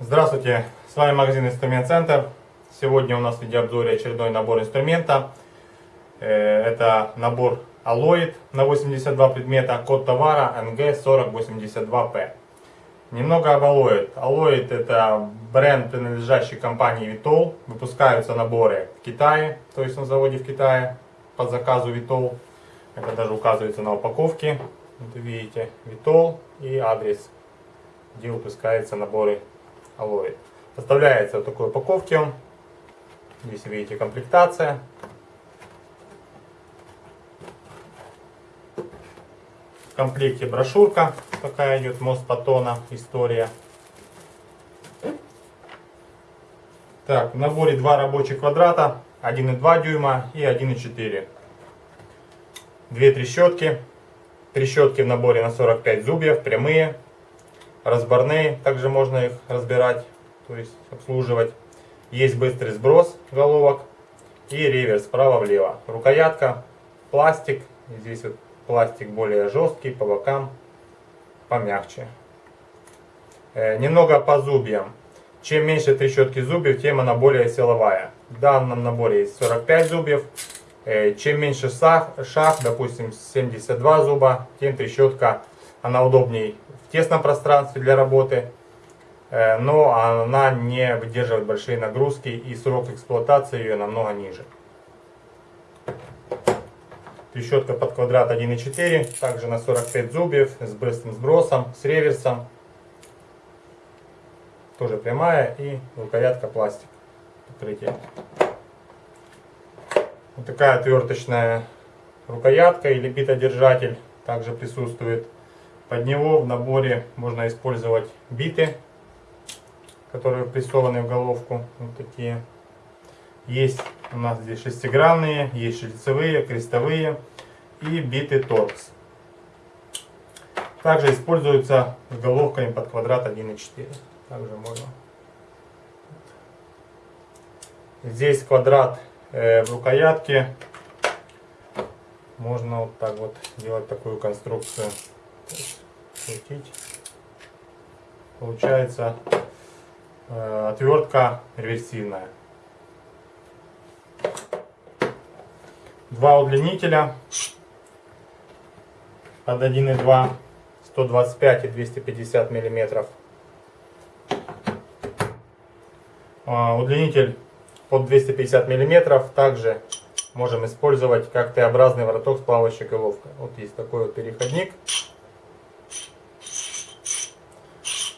Здравствуйте, с вами магазин Инструмент Центр. Сегодня у нас в видеообзоре очередной набор инструмента. Э, это набор Алоид на 82 предмета, код товара NG4082P. Немного об Алоид. Алоид это бренд, принадлежащий компании Vitol. Выпускаются наборы в Китае, то есть на заводе в Китае по заказу Vitol. Это даже указывается на упаковке. Вот видите, Vitol и адрес, где выпускаются наборы алоэ. Поставляется в такой упаковке. Здесь видите комплектация. Комплекте брошюрка такая идет, мост Патона, история. Так, в наборе два рабочих квадрата, 1,2 дюйма и 1,4. Две трещотки. Трещотки в наборе на 45 зубьев, прямые разборные, также можно их разбирать, то есть обслуживать. Есть быстрый сброс головок и реверс справа-влево. Рукоятка, пластик, здесь вот пластик более жесткий, по бокам помягче. Э, немного по зубьям. Чем меньше трещотки зубьев, тем она более силовая. В данном наборе есть 45 зубьев. Э, чем меньше шаг, шаг, допустим 72 зуба, тем трещотка она удобнее в тесном пространстве для работы, э, но она не выдерживает большие нагрузки и срок эксплуатации ее намного ниже. Трещотка под квадрат 1,4, также на 45 зубьев, с быстрым сбросом, с реверсом. Тоже прямая и рукоятка пластик покрытие. Вот такая отверточная рукоятка или битодержатель также присутствует. Под него в наборе можно использовать биты, которые прессованы в головку. Вот такие. Есть у нас здесь шестигранные, есть шлицевые, крестовые и биты торкс. Также используются с головками под квадрат 1,4. Также можно. Здесь квадрат э, в рукоятке. Можно вот так вот делать такую конструкцию крутить. Получается э, отвертка реверсивная. Два удлинителя под 1,2, 125 и 250 миллиметров. Э, удлинитель под 250 миллиметров также можем использовать как Т-образный вороток с плавающей головкой. Вот есть такой вот переходник.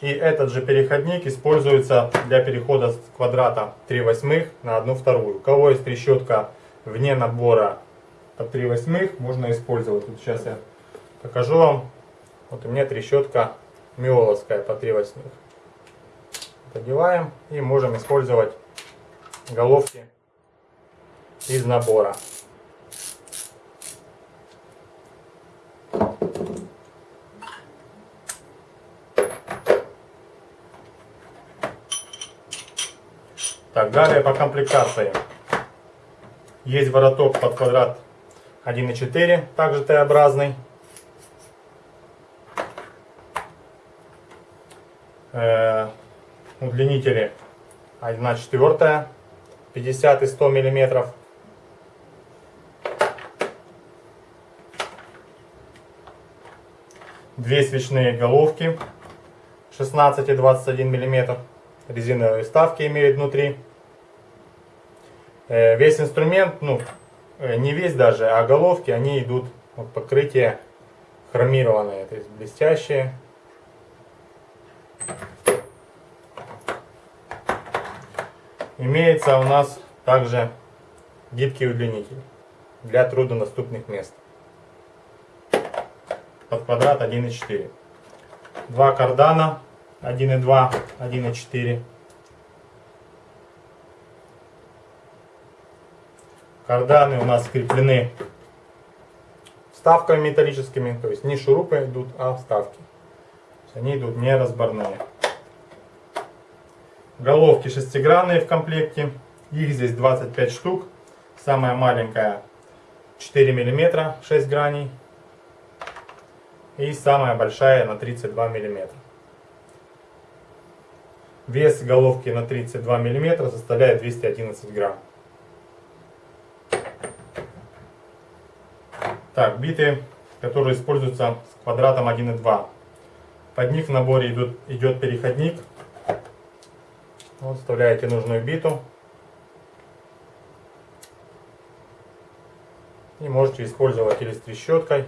И этот же переходник используется для перехода с квадрата 3 восьмых на 1 вторую. У кого есть трещотка вне набора под 3 восьмых, можно использовать. Вот сейчас я покажу вам. Вот у меня трещотка миоловская по 3 восьмых. Подеваем и можем использовать головки из набора. Так, далее по комплектации. Есть вороток под квадрат 1,4, также Т-образный. Э, удлинители 1 четвертая, 50 и 100 миллиметров. Две свечные головки 16 и 21 миллиметров резиновые вставки имеют внутри. Э, весь инструмент, ну, э, не весь даже, а головки, они идут вот, покрытие хромированное, то есть блестящие. Имеется у нас также гибкий удлинитель для труднодоступных мест. Под квадрат 1,4. Два кардана 1,2, 1,4. Карданы у нас скреплены вставками металлическими, то есть не шурупы идут, а вставки. Они идут не разборные. Головки шестигранные в комплекте. Их здесь 25 штук. Самая маленькая 4 мм, 6 граней. И самая большая на 32 мм. Вес головки на 32 мм составляет 211 грамм. Так, биты, которые используются с квадратом 1,2. Под них в наборе идут, идет переходник. Вот, вставляете нужную биту. И можете использовать или с трещоткой.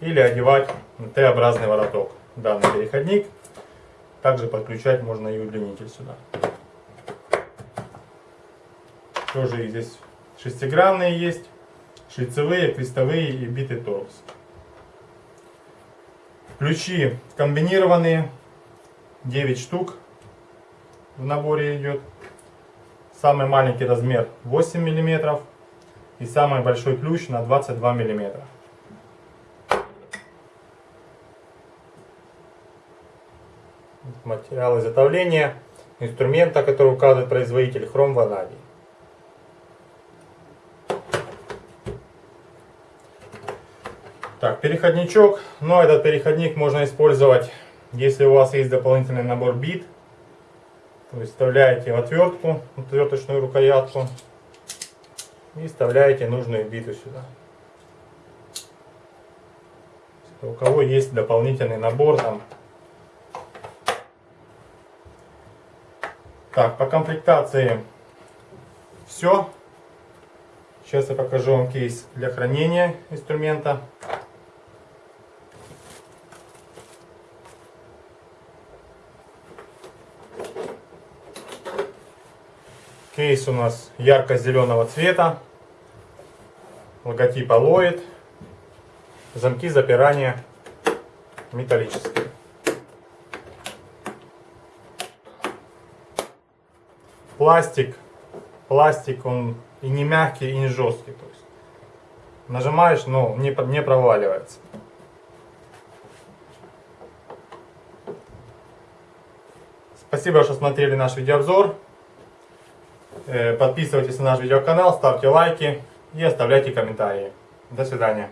Или одевать Т-образный вороток. Данный переходник. Также подключать можно и удлинитель сюда. Тоже здесь шестигранные есть, шлицевые, крестовые и битый торкс. Ключи комбинированные, 9 штук в наборе идет. Самый маленький размер 8 мм и самый большой ключ на 22 мм. Материал изготовления инструмента, который указывает производитель хром ванадий. Переходничок. Но этот переходник можно использовать, если у вас есть дополнительный набор бит. То есть вставляете в отвертку, отверточную рукоятку. И вставляете нужную биту сюда. У кого есть дополнительный набор там. Так, по комплектации все. Сейчас я покажу вам кейс для хранения инструмента. Кейс у нас ярко-зеленого цвета. Логотип Алоид. Замки запирания металлические. Пластик. Пластик он и не мягкий, и не жесткий. То есть нажимаешь, но не, не проваливается. Спасибо, что смотрели наш видеообзор. Э, подписывайтесь на наш видеоканал, ставьте лайки и оставляйте комментарии. До свидания.